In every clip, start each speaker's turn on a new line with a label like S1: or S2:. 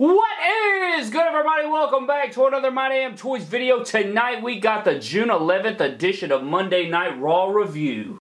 S1: What is good everybody? Welcome back to another My Damn Toys video. Tonight we got the June 11th edition of Monday Night Raw Review.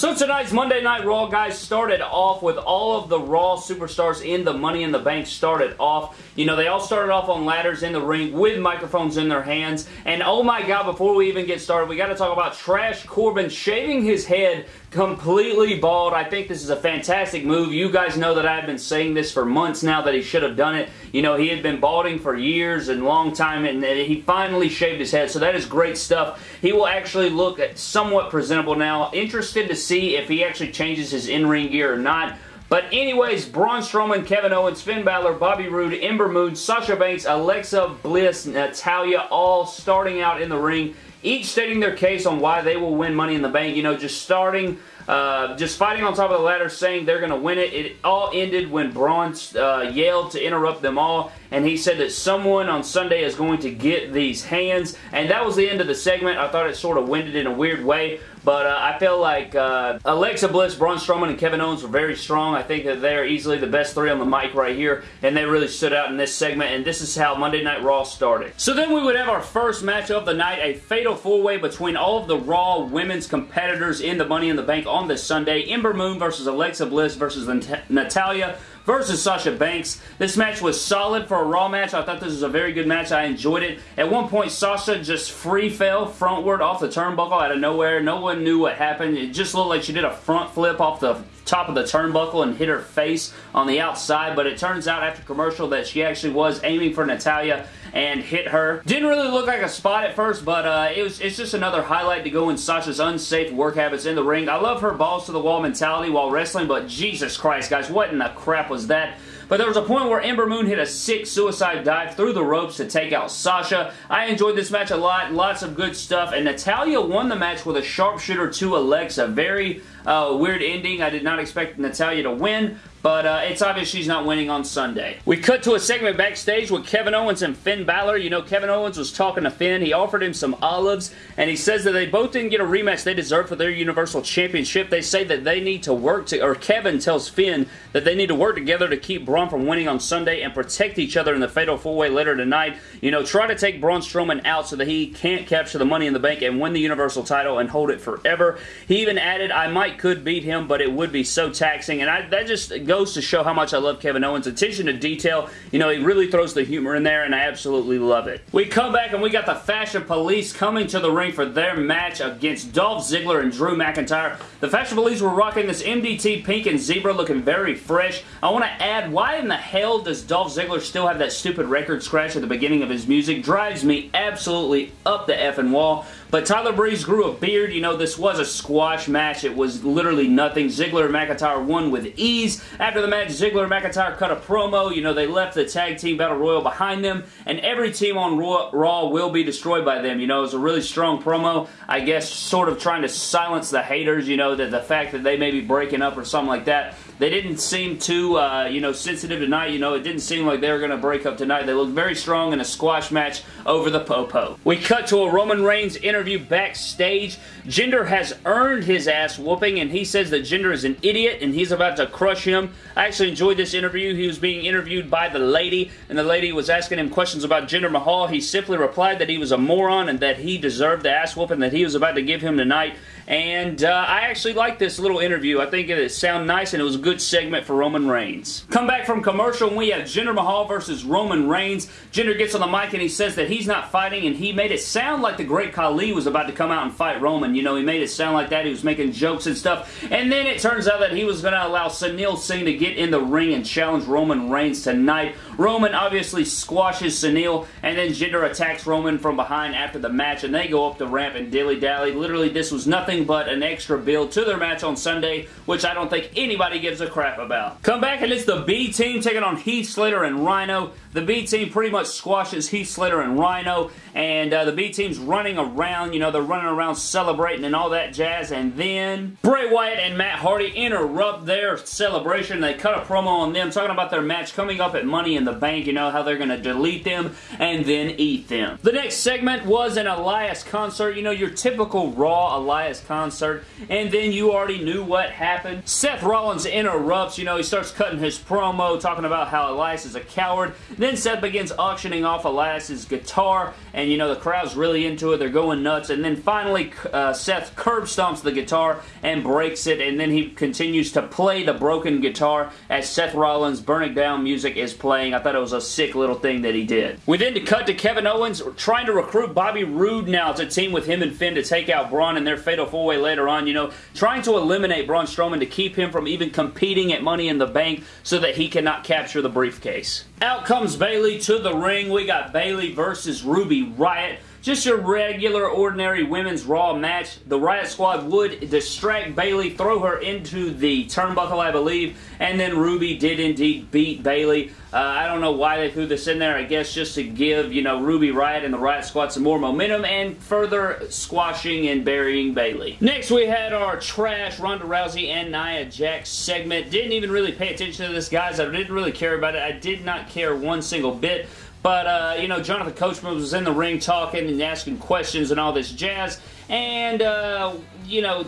S1: So tonight's Monday Night Raw, guys, started off with all of the Raw superstars in the Money in the Bank started off. You know, they all started off on ladders in the ring with microphones in their hands. And oh my god, before we even get started, we got to talk about Trash Corbin shaving his head completely bald. I think this is a fantastic move. You guys know that I've been saying this for months now that he should have done it. You know, he had been balding for years and long time and he finally shaved his head. So that is great stuff. He will actually look somewhat presentable now. Interested to see if he actually changes his in-ring gear or not. But anyways, Braun Strowman, Kevin Owens, Finn Balor, Bobby Roode, Ember Moon, Sasha Banks, Alexa Bliss, Natalya all starting out in the ring each stating their case on why they will win Money in the Bank. You know, just starting, uh, just fighting on top of the ladder, saying they're going to win it. It all ended when Braun uh, yelled to interrupt them all, and he said that someone on Sunday is going to get these hands, and that was the end of the segment. I thought it sort of winded in a weird way, but uh, I feel like uh, Alexa Bliss, Braun Strowman, and Kevin Owens were very strong. I think that they're easily the best three on the mic right here, and they really stood out in this segment, and this is how Monday Night Raw started. So then we would have our first match of the night, a fatal four-way between all of the Raw women's competitors in the Money in the Bank on this Sunday. Ember Moon versus Alexa Bliss versus Natalya versus Sasha Banks. This match was solid for a Raw match. I thought this was a very good match. I enjoyed it. At one point, Sasha just free fell frontward off the turnbuckle out of nowhere. No one knew what happened. It just looked like she did a front flip off the top of the turnbuckle and hit her face on the outside, but it turns out after commercial that she actually was aiming for Natalya and hit her. Didn't really look like a spot at first, but uh, it was, it's just another highlight to go in Sasha's unsafe work habits in the ring. I love her balls to the wall mentality while wrestling, but Jesus Christ, guys, what in the crap was that? But there was a point where Ember Moon hit a sick suicide dive through the ropes to take out Sasha. I enjoyed this match a lot. Lots of good stuff. And Natalya won the match with a sharpshooter to Alexa. Very uh, weird ending. I did not expect Natalya to win, but uh, it's obvious she's not winning on Sunday. We cut to a segment backstage with Kevin Owens and Finn Balor. You know, Kevin Owens was talking to Finn. He offered him some olives, and he says that they both didn't get a rematch they deserve for their Universal Championship. They say that they need to work to, or Kevin tells Finn that they need to work together to keep Braun from winning on Sunday and protect each other in the Fatal 4-Way later tonight. You know, try to take Braun Strowman out so that he can't capture the Money in the Bank and win the Universal title and hold it forever. He even added, I might could beat him, but it would be so taxing, and I, that just goes to show how much I love Kevin Owens' attention to detail. You know, he really throws the humor in there, and I absolutely love it. We come back, and we got the Fashion Police coming to the ring for their match against Dolph Ziggler and Drew McIntyre. The Fashion Police were rocking this MDT pink and zebra looking very fresh. I want to add, why in the hell does Dolph Ziggler still have that stupid record scratch at the beginning of his music? Drives me absolutely up the effing wall. But Tyler Breeze grew a beard. You know, this was a squash match. It was literally nothing. Ziggler and McIntyre won with ease. After the match, Ziggler and McIntyre cut a promo. You know, they left the Tag Team Battle Royal behind them, and every team on Raw will be destroyed by them. You know, it was a really strong promo. I guess sort of trying to silence the haters, you know, that the fact that they may be breaking up or something like that. They didn't seem too, uh, you know, sensitive tonight. You know, it didn't seem like they were going to break up tonight. They looked very strong in a squash match over the Popo. We cut to a Roman Reigns interview backstage. Jinder has earned his ass whooping, and he says that Jinder is an idiot, and he's about to crush him. I actually enjoyed this interview. He was being interviewed by the lady, and the lady was asking him questions about Jinder Mahal. He simply replied that he was a moron and that he deserved the ass whooping that he was about to give him tonight. And uh, I actually like this little interview. I think it sounded nice and it was a good segment for Roman Reigns. Come back from commercial and we have Jinder Mahal versus Roman Reigns. Jinder gets on the mic and he says that he's not fighting and he made it sound like the Great Khali was about to come out and fight Roman. You know, he made it sound like that. He was making jokes and stuff. And then it turns out that he was going to allow Sunil Singh to get in the ring and challenge Roman Reigns tonight. Roman obviously squashes Sunil and then Jinder attacks Roman from behind after the match and they go up the ramp and dilly-dally. Literally, this was nothing nothing but an extra build to their match on Sunday, which I don't think anybody gives a crap about. Come back and it's the B team taking on Heath Slater and Rhino. The B team pretty much squashes Heath Slater and Rhino, and uh, the B team's running around, you know, they're running around celebrating and all that jazz, and then Bray Wyatt and Matt Hardy interrupt their celebration. They cut a promo on them talking about their match coming up at Money in the Bank, you know, how they're going to delete them and then eat them. The next segment was an Elias concert, you know, your typical Raw Elias ass concert. And then you already knew what happened. Seth Rollins interrupts, you know, he starts cutting his promo, talking about how Elias is a coward. Then Seth begins auctioning off Elias's guitar, and you know, the crowd's really into it, they're going nuts. And then finally, uh, Seth curb stomps the guitar and breaks it, and then he continues to play the broken guitar as Seth Rollins' Burning Down music is playing. I thought it was a sick little thing that he did. We then cut to Kevin Owens trying to recruit Bobby Roode now to team with him and Finn to take out Braun in their Fatal 4-Way later on. You know, trying to eliminate Braun Strowman to keep him from even competing at Money in the Bank so that he cannot capture the briefcase. Out comes Bayley to the ring. We got Bayley versus Ruby Riott. Just your regular, ordinary women's Raw match. The Riott Squad would distract Bayley, throw her into the turnbuckle, I believe, and then Ruby did indeed beat Bayley. Uh, I don't know why they threw this in there. I guess just to give, you know, Ruby Riott and the Riott Squad some more momentum and further squashing and burying Bayley. Next, we had our trash Ronda Rousey and Nia Jax segment. Didn't even really pay attention to this, guys. I didn't really care about it. I did not care one single bit. But, uh, you know, Jonathan Coachman was in the ring talking and asking questions and all this jazz. And, uh, you know,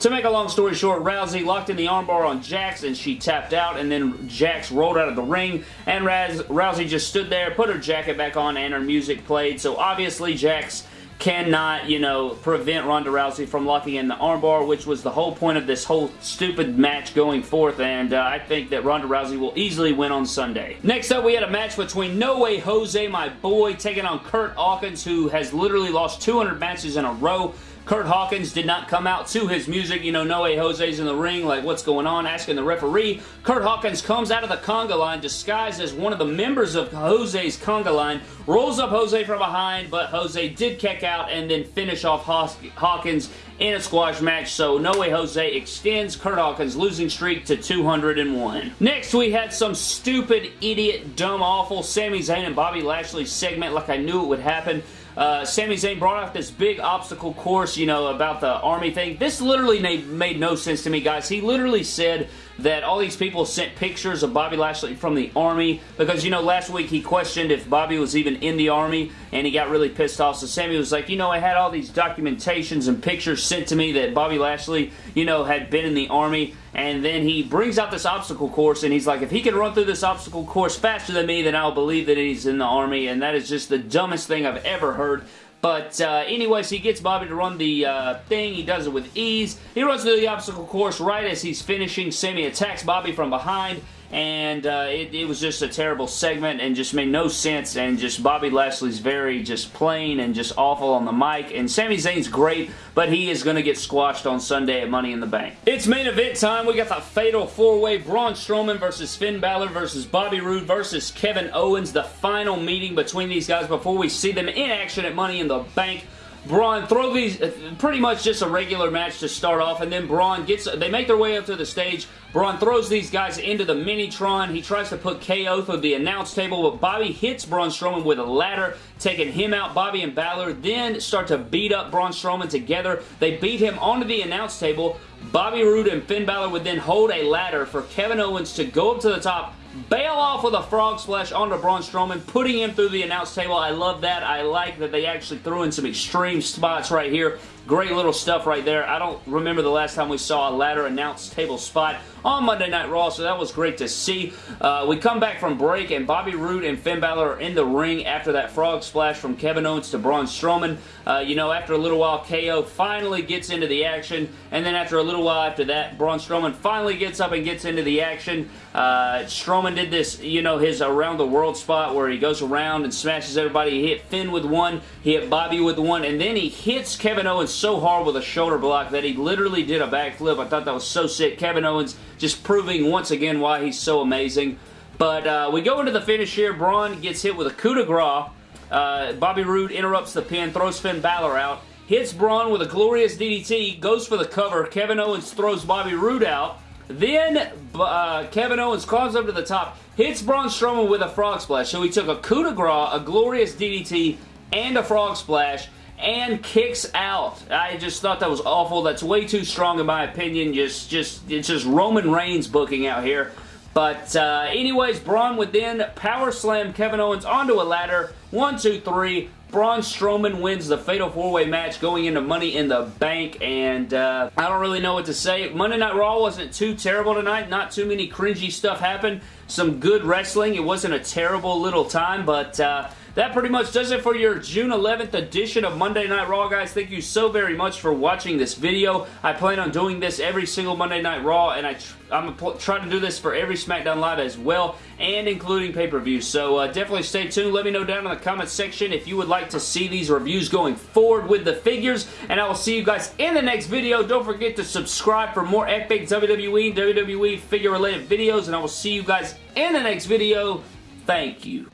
S1: to make a long story short, Rousey locked in the armbar on Jax and she tapped out and then Jax rolled out of the ring and Rousey just stood there, put her jacket back on and her music played. So obviously Jax cannot, you know, prevent Ronda Rousey from locking in the armbar, which was the whole point of this whole stupid match going forth, and uh, I think that Ronda Rousey will easily win on Sunday. Next up, we had a match between No Way Jose, my boy, taking on Kurt Hawkins, who has literally lost 200 matches in a row. Kurt Hawkins did not come out to his music. You know, No Way Jose's in the ring, like, what's going on? Asking the referee. Kurt Hawkins comes out of the conga line disguised as one of the members of Jose's conga line, rolls up Jose from behind, but Jose did kick out and then finish off Hawkins in a squash match, so No Way Jose extends Kurt Hawkins' losing streak to 201. Next, we had some stupid, idiot, dumb, awful Sami Zayn and Bobby Lashley segment like I knew it would happen. Uh, Sami Zayn brought out this big obstacle course, you know, about the army thing. This literally made, made no sense to me, guys. He literally said that all these people sent pictures of Bobby Lashley from the Army because, you know, last week he questioned if Bobby was even in the Army and he got really pissed off. So Sami was like, you know, I had all these documentations and pictures sent to me that Bobby Lashley, you know, had been in the Army and then he brings out this obstacle course and he's like, if he can run through this obstacle course faster than me, then I'll believe that he's in the Army and that is just the dumbest thing I've ever heard. But uh, anyways, he gets Bobby to run the uh, thing. He does it with ease. He runs through the obstacle course right as he's finishing. Sami attacks Bobby from behind and uh, it, it, was just a terrible segment and just made no sense and just Bobby Lashley's very just plain and just awful on the mic and Sami Zayn's great but he is going to get squashed on Sunday at Money in the Bank. It's main event time. We got the fatal four-way Braun Strowman versus Finn Balor versus Bobby Roode versus Kevin Owens. The final meeting between these guys before we see them in action at Money in the Bank. Braun throw these uh, pretty much just a regular match to start off and then Braun gets they make their way up to the stage. Braun throws these guys into the Minitron. He tries to put KO through the announce table but Bobby hits Braun Strowman with a ladder taking him out. Bobby and Balor then start to beat up Braun Strowman together. They beat him onto the announce table. Bobby Roode and Finn Balor would then hold a ladder for Kevin Owens to go up to the top bail off with a frog splash onto Braun Strowman, putting him through the announce table. I love that. I like that they actually threw in some extreme spots right here. Great little stuff right there. I don't remember the last time we saw a ladder announced table spot on Monday Night Raw, so that was great to see. Uh, we come back from break, and Bobby Roode and Finn Balor are in the ring after that frog splash from Kevin Owens to Braun Strowman. Uh, you know, after a little while, KO finally gets into the action, and then after a little while after that, Braun Strowman finally gets up and gets into the action. Uh, Strowman did this, you know, his around the world spot where he goes around and smashes everybody. He hit Finn with one, he hit Bobby with one, and then he hits Kevin Owens so hard with a shoulder block that he literally did a backflip. I thought that was so sick. Kevin Owens just proving once again why he's so amazing. But uh, we go into the finish here. Braun gets hit with a coup de grace. Uh, Bobby Roode interrupts the pin, throws Finn Balor out, hits Braun with a glorious DDT, goes for the cover. Kevin Owens throws Bobby Roode out. Then uh, Kevin Owens climbs up to the top, hits Braun Strowman with a frog splash. So he took a coup de grace, a glorious DDT, and a frog splash, and kicks out. I just thought that was awful. That's way too strong in my opinion. Just, just, it's just Roman Reigns booking out here. But uh, anyways, Braun would then power slam Kevin Owens onto a ladder. One, two, three. Braun Strowman wins the Fatal 4-Way match going into Money in the Bank, and uh, I don't really know what to say. Monday Night Raw wasn't too terrible tonight. Not too many cringy stuff happened. Some good wrestling. It wasn't a terrible little time, but... Uh, that pretty much does it for your June 11th edition of Monday Night Raw, guys. Thank you so very much for watching this video. I plan on doing this every single Monday Night Raw, and I I'm trying to do this for every SmackDown Live as well, and including pay-per-view. So uh, definitely stay tuned. Let me know down in the comments section if you would like to see these reviews going forward with the figures, and I will see you guys in the next video. Don't forget to subscribe for more epic WWE WWE figure-related videos, and I will see you guys in the next video. Thank you.